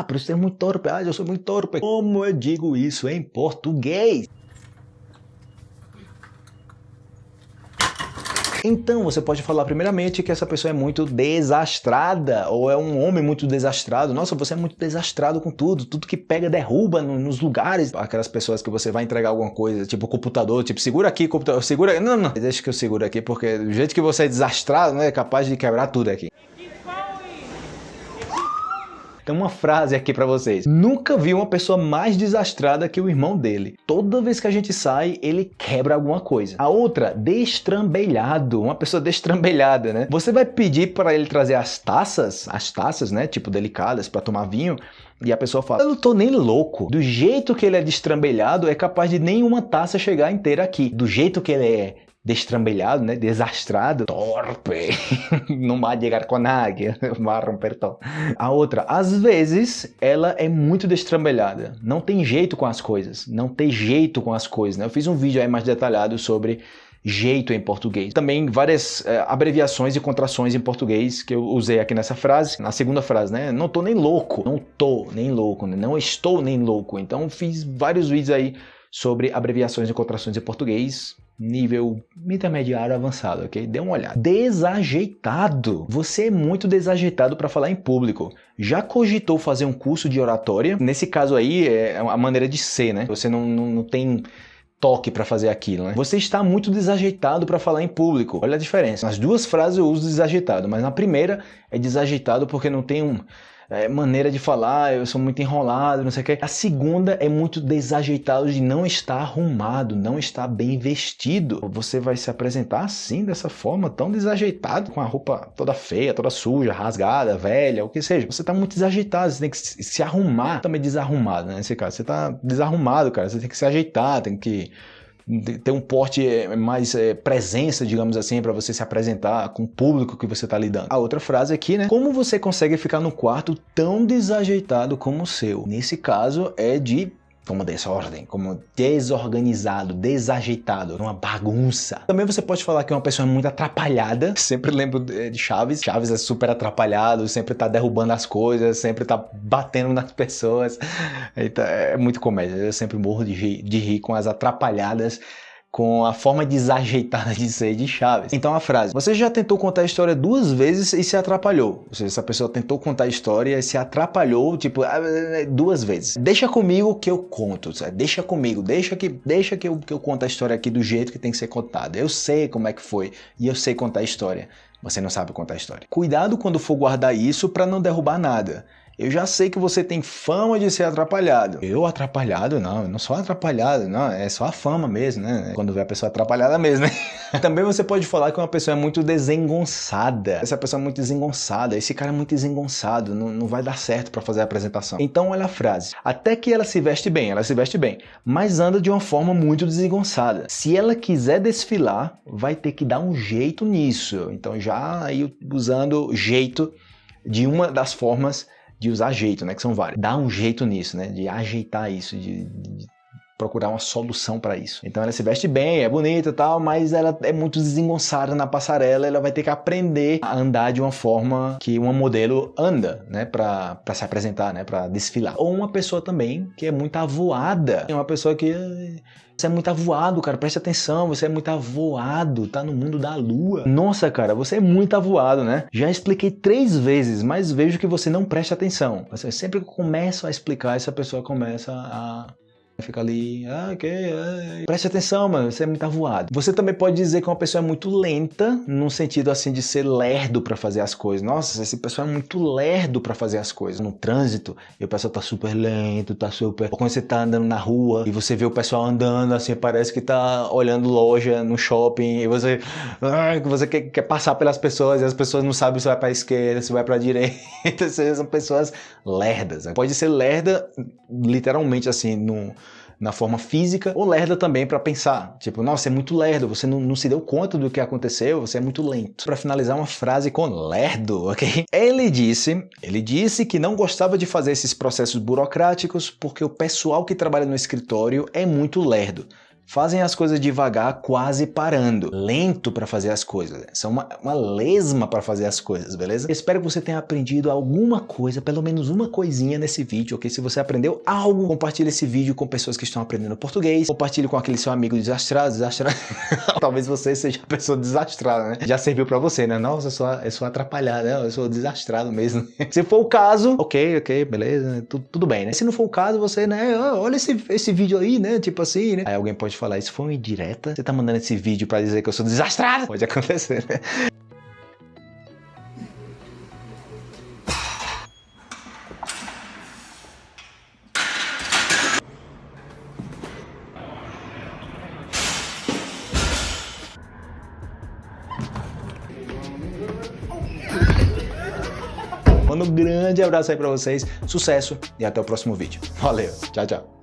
ah, por isso é muito torpe, ah, eu sou muito torpe. Como eu digo isso em português? Então você pode falar primeiramente que essa pessoa é muito desastrada ou é um homem muito desastrado. Nossa, você é muito desastrado com tudo, tudo que pega derruba no, nos lugares. Aquelas pessoas que você vai entregar alguma coisa, tipo computador, tipo segura aqui, computador, segura, não, não, deixa que eu seguro aqui porque do jeito que você é desastrado, né, é capaz de quebrar tudo aqui. Tem uma frase aqui para vocês. Nunca vi uma pessoa mais desastrada que o irmão dele. Toda vez que a gente sai, ele quebra alguma coisa. A outra, destrambelhado. Uma pessoa destrambelhada, né? Você vai pedir para ele trazer as taças, as taças, né? Tipo delicadas para tomar vinho. E a pessoa fala, eu não tô nem louco. Do jeito que ele é destrambelhado, é capaz de nenhuma taça chegar inteira aqui. Do jeito que ele é destrambelhado, né? Desastrado, torpe, não vai chegar com nadie, vai romper todo. A outra, às vezes, ela é muito destrambelhada, não tem jeito com as coisas, não tem jeito com as coisas, né? Eu fiz um vídeo aí mais detalhado sobre jeito em português. Também várias é, abreviações e contrações em português que eu usei aqui nessa frase, na segunda frase, né? Não tô nem louco, não tô nem louco, né? não estou nem louco. Então fiz vários vídeos aí sobre abreviações e contrações em português, nível intermediário avançado, ok? Dê uma olhada. Desajeitado. Você é muito desajeitado para falar em público. Já cogitou fazer um curso de oratória? Nesse caso aí, é a maneira de ser, né? Você não, não, não tem toque para fazer aquilo, né? Você está muito desajeitado para falar em público. Olha a diferença. Nas duas frases eu uso desajeitado, mas na primeira é desajeitado porque não tem um é, maneira de falar, eu sou muito enrolado, não sei o que. A segunda é muito desajeitado de não estar arrumado, não estar bem vestido. Você vai se apresentar assim, dessa forma, tão desajeitado, com a roupa toda feia, toda suja, rasgada, velha, o que seja. Você tá muito desajeitado, você tem que se arrumar, também desarrumado, né, nesse caso. Você tá desarrumado, cara, você tem que se ajeitar, tem que ter um porte é, mais é, presença, digamos assim, para você se apresentar com o público que você está lidando. A outra frase aqui, né? Como você consegue ficar no quarto tão desajeitado como o seu? Nesse caso é de como desordem, como desorganizado, desajeitado, uma bagunça. Também você pode falar que é uma pessoa muito atrapalhada. Sempre lembro de Chaves. Chaves é super atrapalhado, sempre tá derrubando as coisas, sempre tá batendo nas pessoas. Então, é muito comédia. Eu sempre morro de rir, de rir com as atrapalhadas com a forma desajeitada de ser de Chaves. Então a frase, você já tentou contar a história duas vezes e se atrapalhou. Ou seja, essa pessoa tentou contar a história e se atrapalhou, tipo, ah, duas vezes. Deixa comigo que eu conto, sabe? deixa comigo, deixa que, deixa que eu, que eu conto a história aqui do jeito que tem que ser contada. Eu sei como é que foi e eu sei contar a história. Você não sabe contar a história. Cuidado quando for guardar isso para não derrubar nada. Eu já sei que você tem fama de ser atrapalhado. Eu atrapalhado? Não, eu não sou atrapalhado, não, é só a fama mesmo, né? Quando vê a pessoa atrapalhada mesmo, né? Também você pode falar que uma pessoa é muito desengonçada. Essa pessoa é muito desengonçada, esse cara é muito desengonçado, não, não vai dar certo para fazer a apresentação. Então olha a frase. Até que ela se veste bem, ela se veste bem, mas anda de uma forma muito desengonçada. Se ela quiser desfilar, vai ter que dar um jeito nisso. Então já aí usando jeito de uma das formas de usar jeito, né? Que são vários. Dá um jeito nisso, né? De ajeitar isso, de, de procurar uma solução para isso. Então ela se veste bem, é bonita e tal, mas ela é muito desengonçada na passarela, ela vai ter que aprender a andar de uma forma que uma modelo anda, né, para se apresentar, né, para desfilar. Ou uma pessoa também que é muito avoada, é uma pessoa que você é muito avoado, cara, preste atenção, você é muito avoado, tá no mundo da lua. Nossa, cara, você é muito avoado, né? Já expliquei três vezes, mas vejo que você não presta atenção. Você sempre que eu começo a explicar, essa pessoa começa a Fica ali, ah, ok, ah, preste atenção, mano, você é muito avoado. Você também pode dizer que uma pessoa é muito lenta, num sentido assim de ser lerdo para fazer as coisas. Nossa, esse pessoal é muito lerdo para fazer as coisas. No trânsito, e o pessoal tá super lento, tá super... Ou quando você tá andando na rua e você vê o pessoal andando assim, parece que tá olhando loja no shopping e você... Ah, você quer, quer passar pelas pessoas e as pessoas não sabem se vai pra esquerda, se vai pra direita. são pessoas lerdas. Pode ser lerda literalmente assim, no na forma física, ou lerda também para pensar. Tipo, nossa, é muito lerdo, você não, não, se deu conta do que aconteceu, você é muito lento. Para finalizar uma frase com lerdo, ok? Ele disse, ele disse que não gostava de fazer esses processos burocráticos porque o pessoal que trabalha no escritório é muito lerdo fazem as coisas devagar, quase parando, lento para fazer as coisas. São uma, uma lesma para fazer as coisas, beleza? Espero que você tenha aprendido alguma coisa, pelo menos uma coisinha nesse vídeo, ok? Se você aprendeu algo, compartilhe esse vídeo com pessoas que estão aprendendo português, compartilhe com aquele seu amigo desastrado, desastrado. Talvez você seja a pessoa desastrada, né? Já serviu para você, né? Nossa, eu sou, eu sou atrapalhado, né? Eu sou desastrado mesmo. Se for o caso, ok, ok, beleza, tudo, tudo bem, né? Se não for o caso, você, né, olha esse, esse vídeo aí, né, tipo assim, né? Aí alguém pode falar, isso foi uma indireta? Você tá mandando esse vídeo pra dizer que eu sou desastrado? Pode acontecer, né? Mando um grande abraço aí pra vocês, sucesso e até o próximo vídeo. Valeu, tchau, tchau.